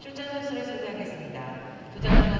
출전 선수를 소개하겠습니다. 주장